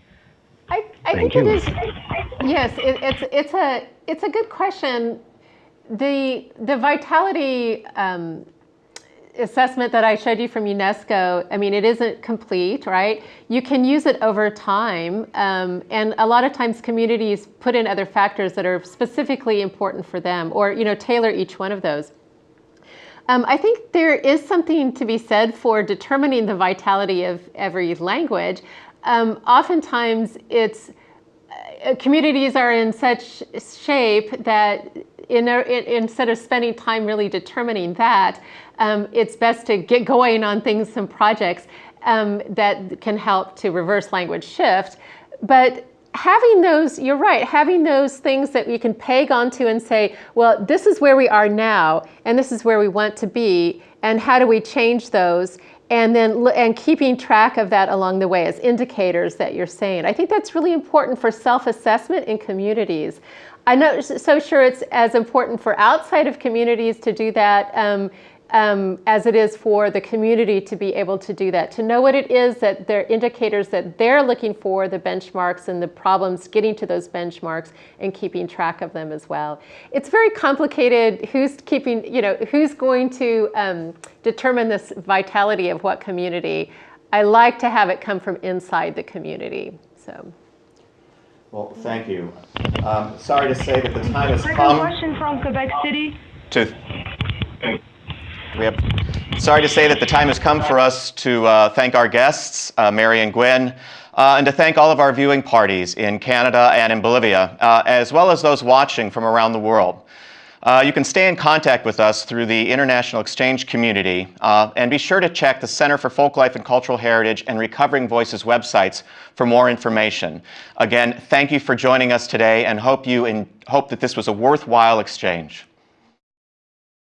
I, I think you. it is. Yes, it, it's it's a it's a good question the, the vitality um, assessment that I showed you from UNESCO, I mean, it isn't complete, right? You can use it over time. Um, and a lot of times communities put in other factors that are specifically important for them or, you know, tailor each one of those. Um, I think there is something to be said for determining the vitality of every language. Um, oftentimes it's, uh, communities are in such shape that in in, instead of spending time really determining that, um, it's best to get going on things, some projects um, that can help to reverse language shift. But having those, you're right, having those things that we can peg onto and say, well, this is where we are now, and this is where we want to be, and how do we change those? And then and keeping track of that along the way as indicators that you're saying. I think that's really important for self-assessment in communities. I'm not so sure it's as important for outside of communities to do that um, um, as it is for the community to be able to do that, to know what it is that they're indicators that they're looking for, the benchmarks and the problems getting to those benchmarks and keeping track of them as well. It's very complicated who's keeping, you know, who's going to um, determine this vitality of what community. I like to have it come from inside the community, so. Well, thank you. Um, sorry to say that the time has Second come. question from Quebec City. To we have. Sorry to say that the time has come for us to uh, thank our guests, uh, Mary and Gwen, uh, and to thank all of our viewing parties in Canada and in Bolivia, uh, as well as those watching from around the world. Uh, you can stay in contact with us through the International Exchange community, uh, and be sure to check the Center for Folklife and Cultural Heritage and Recovering Voices websites for more information. Again, thank you for joining us today and hope, you in, hope that this was a worthwhile exchange.